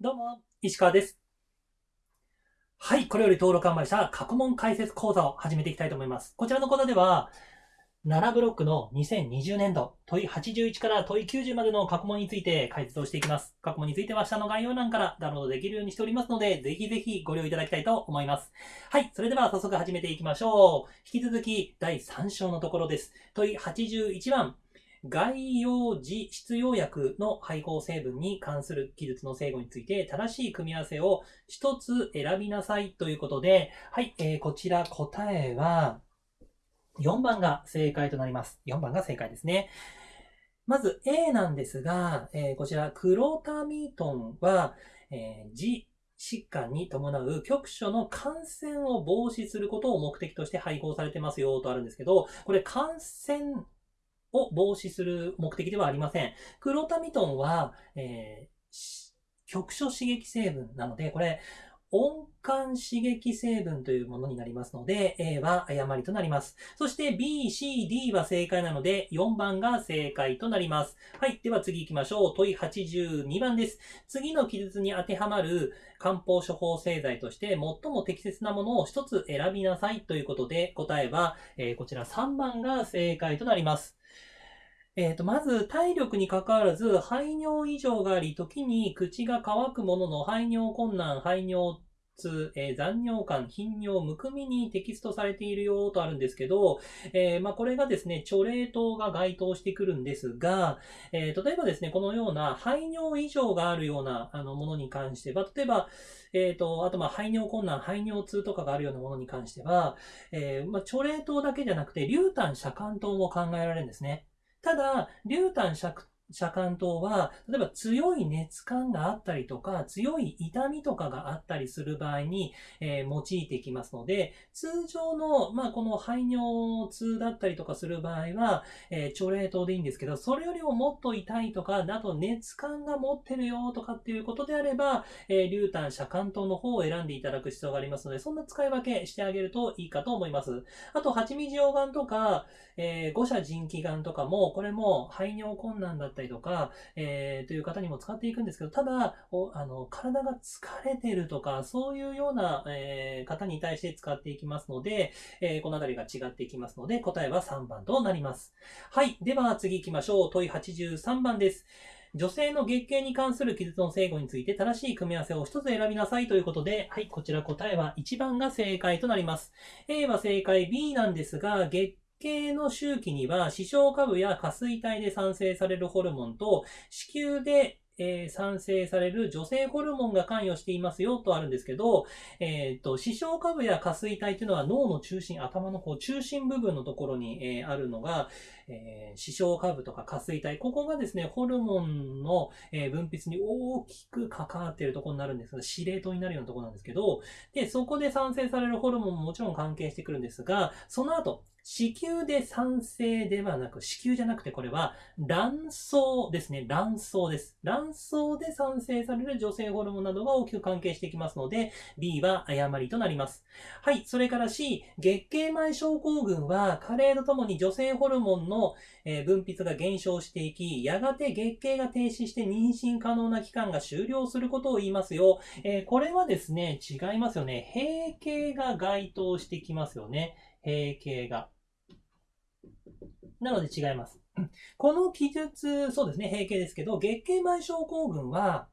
どうも、石川です。はい、これより登録販売した過去問解説講座を始めていきたいと思います。こちらの講座では、7ブロックの2020年度問い81から問い90までの過去問について解説をしていきます。過去問については下の概要欄からダウンロードできるようにしておりますので、ぜひぜひご利用いただきたいと思います。はい、それでは早速始めていきましょう。引き続き第3章のところです。問い81番。概要時必要薬の配合成分に関する記述の正誤について正しい組み合わせを一つ選びなさいということで、はい、えーこちら答えは4番が正解となります。4番が正解ですね。まず A なんですが、えーこちらクロタミトンは、えー、自疾患に伴う局所の感染を防止することを目的として配合されてますよとあるんですけど、これ感染を防止する目的ではありません。クロタミトンは、えー局所刺激成分なので、これ、温感刺激成分というものになりますので、A は誤りとなります。そして B、C、D は正解なので、4番が正解となります。はい。では次行きましょう。問い82番です。次の記述に当てはまる漢方処方製剤として最も適切なものを一つ選びなさいということで、答えは、えこちら3番が正解となります。えー、と、まず、体力に関わらず、排尿異常があり、時に口が乾くものの排尿困難、排尿痛、えー残尿感、頻尿、むくみにテキストされているよとあるんですけど、えーまあ、これがですね、チョレートが該当してくるんですが、えー例えばですね、このような排尿異常があるようなあのものに関しては、例えば、えっ、と、あと、ま、排尿困難、排尿痛とかがあるようなものに関しては、えーまあ、チョレートだけじゃなくて、硫炭遮寒糖も考えられるんですね。ただ、硫炭遮遮寒糖は、例えば強い熱感があったりとか、強い痛みとかがあったりする場合に、えー用いてきますので、通常の、まあ、この排尿痛だったりとかする場合は、えー、チョレートでいいんですけど、それよりももっと痛いとか、あと熱感が持ってるよとかっていうことであれば、えー、硫炭遮寒糖の方を選んでいただく必要がありますので、そんな使い分けしてあげるといいかと思います。あと、蜂蜜溶岩とか、えー、五者腎気丸とかも、これも排尿困難だったたりとか、えーという方にも使っていくんですけど、ただ、おあの体が疲れてるとか、そういうような、えー方に対して使っていきますので、えーこのあたりが違っていきますので、答えは3番となります。はい。では次行きましょう。問い83番です。女性の月経に関する記述の正誤について正しい組み合わせを一つ選びなさいということで、はい、こちら答えは1番が正解となります。A は正解、B なんですが、月経の周期には、視床下部や下垂体で産生されるホルモンと、子宮で、えー産生される女性ホルモンが関与していますよとあるんですけど、えっ、と、視床下部や下垂体というのは脳の中心、頭のこう中心部分のところに、えーあるのが、えー視床下部とか下垂体、ここがですね、ホルモンの、えー分泌に大きく関わっているところになるんですが、司令塔になるようなところなんですけど、で、そこで産生されるホルモンももちろん関係してくるんですが、その後、子宮で産生ではなく、子宮じゃなくてこれは卵巣ですね。卵巣です。卵巣で産生される女性ホルモンなどが大きく関係してきますので、B は誤りとなります。はい。それから C、月経前症候群は、加齢とともに女性ホルモンの分泌が減少していき、やがて月経が停止して妊娠可能な期間が終了することを言いますよ。えーこれはですね、違いますよね。閉経が該当してきますよね。閉経が。なので違います。この記述、そうですね、閉経ですけど、月経前症候群は、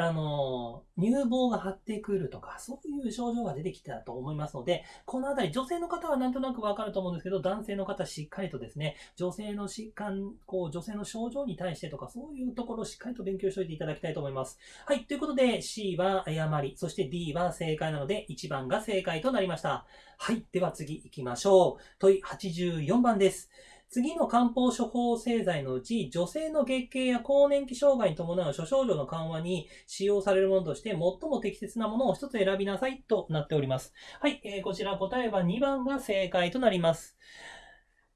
あの、乳房が張ってくるとか、そういう症状が出てきたと思いますので、このあたり、女性の方はなんとなくわかると思うんですけど、男性の方しっかりとですね、女性の疾患、こう、女性の症状に対してとか、そういうところをしっかりと勉強しておいていただきたいと思います。はい。ということで、C は誤り、そして D は正解なので、1番が正解となりました。はい。では次行きましょう。問い84番です。次の漢方処方製剤のうち、女性の月経や更年期障害に伴う諸症状の緩和に使用されるものとして、最も適切なものを一つ選びなさいとなっております。はい。えーこちら答えは2番が正解となります。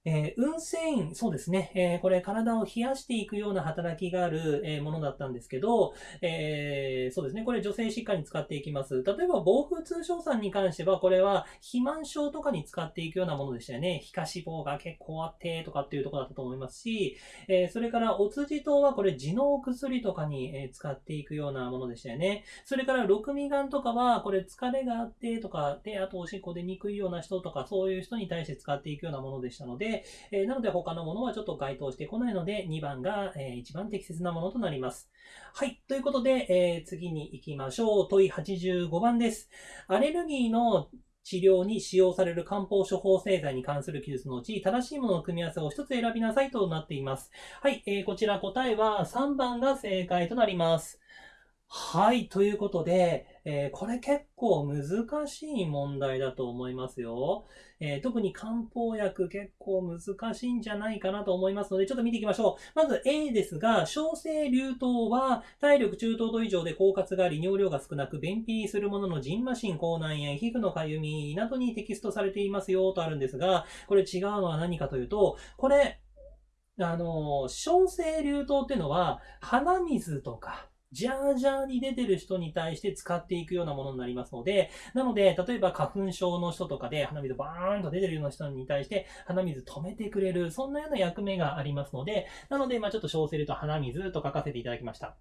えー、運繊維、そうですね、えー、これ体を冷やしていくような働きがある、えー、ものだったんですけど、えー、そうですね、これ女性疾患に使っていきます。例えば、防風通症酸に関しては、これは肥満症とかに使っていくようなものでしたよね。皮下脂肪が結構あってとかっていうところだったと思いますし、えそれから、お辻糖はこれ、地の薬とかに、え使っていくようなものでしたよね。それから、六味丸とかは、これ疲れがあってとか、で、あとおしっこ出にくいような人とか、そういう人に対して使っていくようなものでしたので、え、なので他のものはちょっと該当してこないので、2番が、えー、一番適切なものとなります。はい。ということで、え、次に行きましょう。問い85番です。アレルギーの治療に使用される漢方処方製剤に関する記述のうち、正しいものの組み合わせを一つ選びなさいとなっています。はい。えー、こちら答えは3番が正解となります。はい。ということで、えー、これ結構難しい問題だと思いますよ。えー、特に漢方薬結構難しいんじゃないかなと思いますので、ちょっと見ていきましょう。まず A ですが、小生流糖は体力中等度以上で狡猾があり、尿量が少なく、便秘するものの腎麻疹、口内炎、皮膚のかゆみなどにテキストされていますよとあるんですが、これ違うのは何かというと、これ、あの、小生流糖っていうのは、鼻水とか、ジャージャーに出てる人に対して使っていくようなものになりますので、なので、例えば花粉症の人とかで鼻水バーンと出てるような人に対して鼻水止めてくれる、そんなような役目がありますので、なので、まあちょっと小セルと鼻水と書かせていただきました。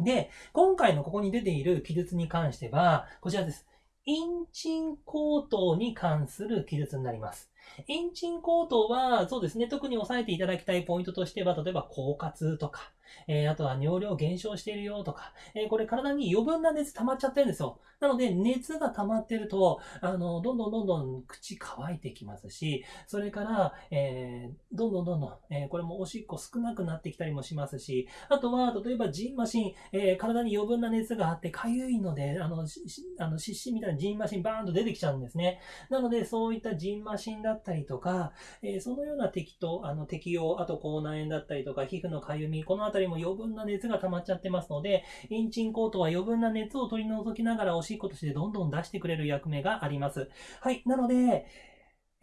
で、今回のここに出ている記述に関しては、こちらです。インチン口頭に関する記述になります。インチン口頭は、そうですね、特に押さえていただきたいポイントとしては、例えば、狡猾とか、えー、あとは尿量減少しているよとか、えー、これ体に余分な熱溜まっちゃってるんですよ。なので、熱が溜まってると、あの、どんどんどんどん口乾いてきますし、それから、えー、どんどんどんどん、え、これもおしっこ少なくなってきたりもしますし、あとは、例えば、ジンマシン、え、体に余分な熱があってかゆいので、あの、あの、湿疹みたいなジンマシンバーンと出てきちゃうんですね。なので、そういったジンマシンだだったりとか、えー、そのような適と、あの、適用、あと口内炎だったりとか、皮膚のかゆみ、このあたりも余分な熱が溜まっちゃってますので、インチンコートは余分な熱を取り除きながらおしっことしてどんどん出してくれる役目があります。はい。なので、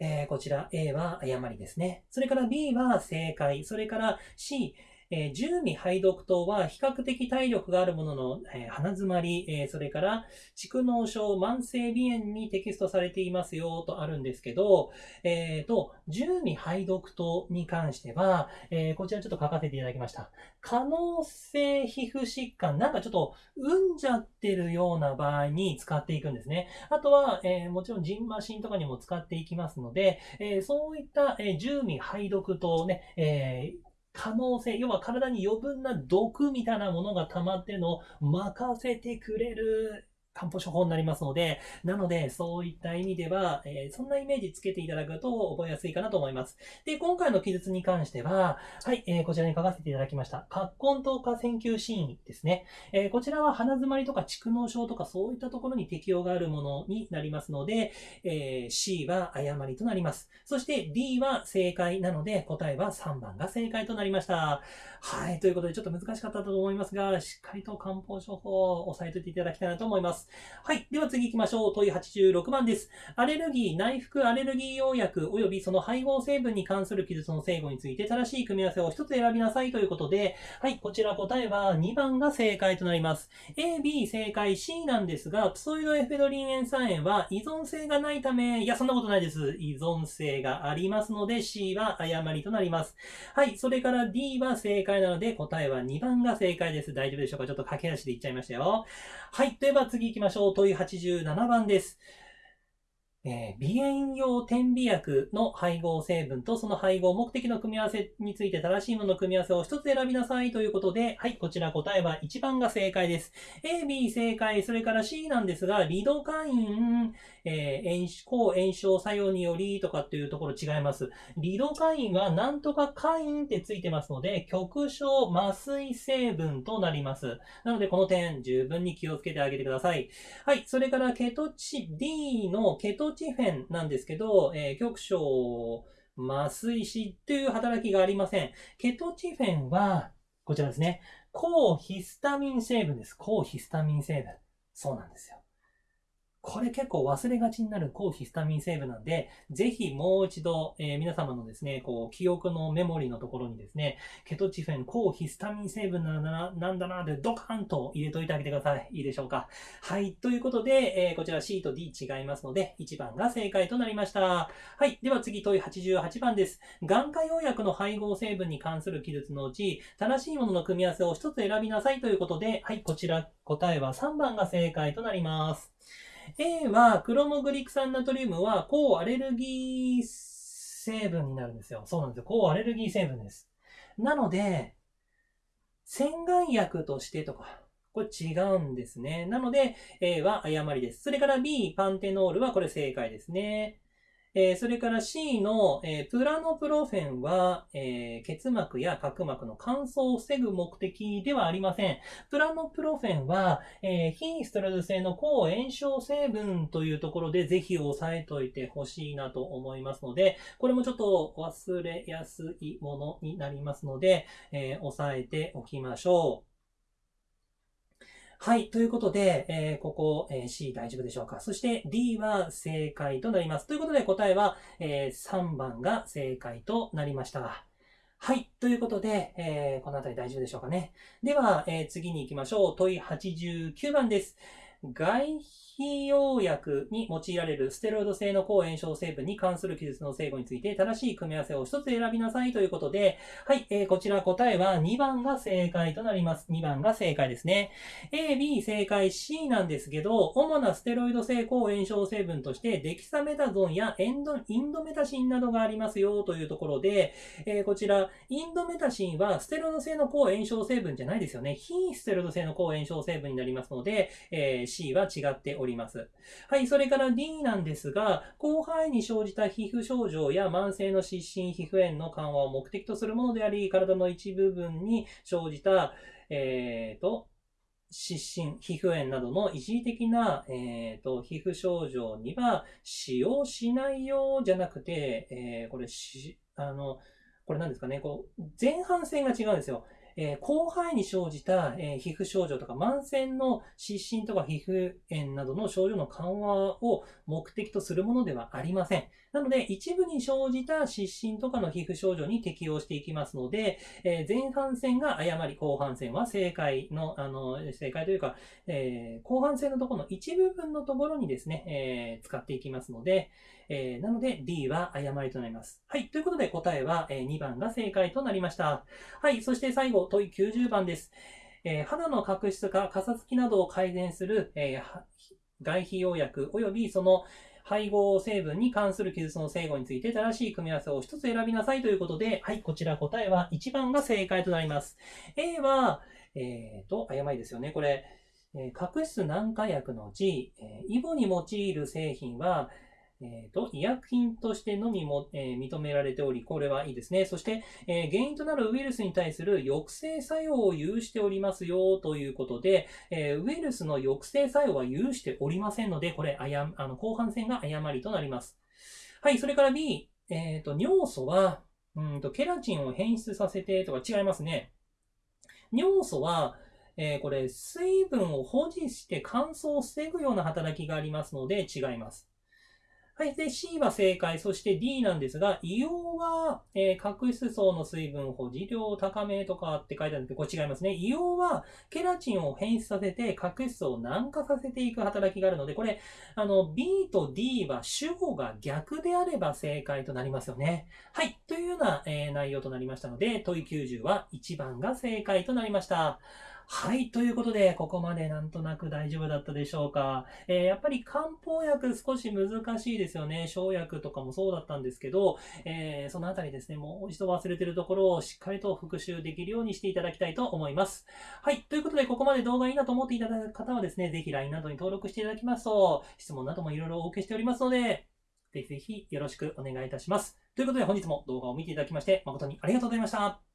えー、こちら A は誤りですね。それから B は正解。それから C、えー、十味排毒糖は比較的体力があるものの、えー、鼻詰まり、えー、それから蓄膿症、慢性鼻炎にテキストされていますよとあるんですけど、えー、と、十味排毒糖に関しては、えー、こちらちょっと書かせていただきました。可能性皮膚疾患、なんかちょっと、うんじゃってるような場合に使っていくんですね。あとは、えー、もちろんジンマシンとかにも使っていきますので、えー、そういった、えー、十味排毒糖ね、えー、可能性、要は体に余分な毒みたいなものが溜まってるのを任せてくれる。漢方処方になりますので、なので、そういった意味では、えー、そんなイメージつけていただくと覚えやすいかなと思います。で、今回の記述に関しては、はい、えー、こちらに書かせていただきました。葛根糖化線球シーンですね。えー、こちらは鼻詰まりとか蓄膿症とかそういったところに適用があるものになりますので、え C は誤りとなります。そして D は正解なので、答えは3番が正解となりました。はい、ということでちょっと難しかったと思いますが、しっかりと漢方処方を押さえておいていただきたいなと思います。はい。では次行きましょう。問い86番です。アレルギー、内服アレルギー用薬及びその配合成分に関する記述の正誤について正しい組み合わせを一つ選びなさいということで、はい。こちら答えは2番が正解となります。A、B 正解 C なんですが、プソイドエフェドリン塩酸塩は依存性がないため、いや、そんなことないです。依存性がありますので C は誤りとなります。はい。それから D は正解なので答えは2番が正解です。大丈夫でしょうか？ちょっと駆け足でいっちゃいましたよ。はい。では次行きましょう。きましょう。問い87番です。えー、鼻炎用点鼻薬の配合成分とその配合目的の組み合わせについて正しいものの組み合わせを一つ選びなさいということで、はい、こちら答えは1番が正解です。A、B 正解、それから C なんですが、リドカイン、えー、炎抗炎症作用によりとかっていうところ違います。リドカインはなんとかカインってついてますので、極小麻酔成分となります。なのでこの点十分に気をつけてあげてください。はい、それからケトチ、D のケトチチフェンなんですけど、えー、局所麻酔師という働きがありません。ケトチフェンは、こちらですね。抗ヒスタミン成分です。抗ヒスタミン成分。そうなんですよ。これ結構忘れがちになる抗ヒスタミン成分なんで、ぜひもう一度、えー、皆様のですね、こう、記憶のメモリのところにですね、ケトチフェン、抗ヒスタミン成分なんだな、なんだな、でドカンと入れといてあげてください。いいでしょうか。はい。ということで、えー、こちら C と D 違いますので、1番が正解となりました。はい。では次、問い88番です。眼科用薬の配合成分に関する記述のうち、正しいものの組み合わせを1つ選びなさいということで、はい。こちら、答えは3番が正解となります。A は、クロモグリク酸ナトリウムは、抗アレルギー成分になるんですよ。そうなんですよ。抗アレルギー成分です。なので、洗顔薬としてとか、これ違うんですね。なので、A は誤りです。それから B、パンテノールはこれ正解ですね。えー、それから C の、えー、プラノプロフェンは、えー、結膜や角膜の乾燥を防ぐ目的ではありません。プラノプロフェンは、え非ストレス性の抗炎症成分というところでぜひ押さえといてほしいなと思いますので、これもちょっと忘れやすいものになりますので、え押さえておきましょう。はい。ということで、えー、ここ、えー、C 大丈夫でしょうか？そして D は正解となります。ということで答えは、えー、3番が正解となりました。はい。ということで、えー、この辺り大丈夫でしょうかね？では、え、次に行きましょう。問い89番です。外費用薬に用いられるステロイド性の抗炎症成分に関する記述の成分について正しい組み合わせを一つ選びなさいということで、はい、えー、こちら答えは2番が正解となります。2番が正解ですね。A、B 正解 C なんですけど、主なステロイド性抗炎症成分としてデキサメタゾンやエンドインドメタシンなどがありますよというところで、えー、こちら、インドメタシンはステロイド性の抗炎症成分じゃないですよね。非ステロイド性の抗炎症成分になりますので、えー C は違っております。りますはい、それから D なんですが、広範囲に生じた皮膚症状や慢性の湿疹、皮膚炎の緩和を目的とするものであり、体の一部分に生じた、えーと、湿疹、皮膚炎などの一時的な、えーと、皮膚症状には使用しないようじゃなくて、えー、これし、あの、これ何ですかね、こう、前半戦が違うんですよ。えー、広範囲に生じた、えー、皮膚症状とか、慢性の湿疹とか皮膚炎などの症状の緩和を目的とするものではありません。なので、一部に生じた湿疹とかの皮膚症状に適用していきますので、えー、前半戦が誤り、後半戦は正解の、あの、正解というか、え後半戦のところの一部分のところにですね、え使っていきますので、えなので D は誤りとなります。はい。ということで答えは、え2番が正解となりました。はい。そして最後、問い90番です。えー、肌の角質化、かさつきなどを改善する、えー、外皮用薬及びその配合成分に関する記述の整合について正しい組み合わせを一つ選びなさいということで、はい、こちら答えは1番が正解となります。A は、えーと、誤りですよね。これ、え、角質軟化薬のうち、え、イボに用いる製品は、えー、と、医薬品としてのみも、えー、認められており、これはいいですね。そして、えー、原因となるウイルスに対する抑制作用を有しておりますよ、ということで、えウイルスの抑制作用は有しておりませんので、これ、あや、あの、後半戦が誤りとなります。はい、それから B、えっ、と、尿素は、うんと、ケラチンを変質させてとか違いますね。尿素は、えー、これ、水分を保持して乾燥を防ぐような働きがありますので違います。はい。で、C は正解。そして D なんですが、硫黄は、えー、角質層の水分保持量を高めとかって書いてあるんで、これ違いますね。硫黄は、ケラチンを変質させて、角質層を軟化させていく働きがあるので、これ、あの、B と D は主語が逆であれば正解となりますよね。はい。というような、えー、内容となりましたので、問い90は1番が正解となりました。はい。ということで、ここまでなんとなく大丈夫だったでしょうか。えー、やっぱり漢方薬少し難しいですよね。生薬とかもそうだったんですけど、えー、そのあたりですね、もう一度忘れてるところをしっかりと復習できるようにしていただきたいと思います。はい。ということで、ここまで動画いいなと思っていただく方はですね、ぜひ LINE などに登録していただきますと、質問などもいろいろお受けしておりますので、ぜひぜひよろしくお願いいたします。ということで本日も動画を見ていただきまして誠にありがとうございました。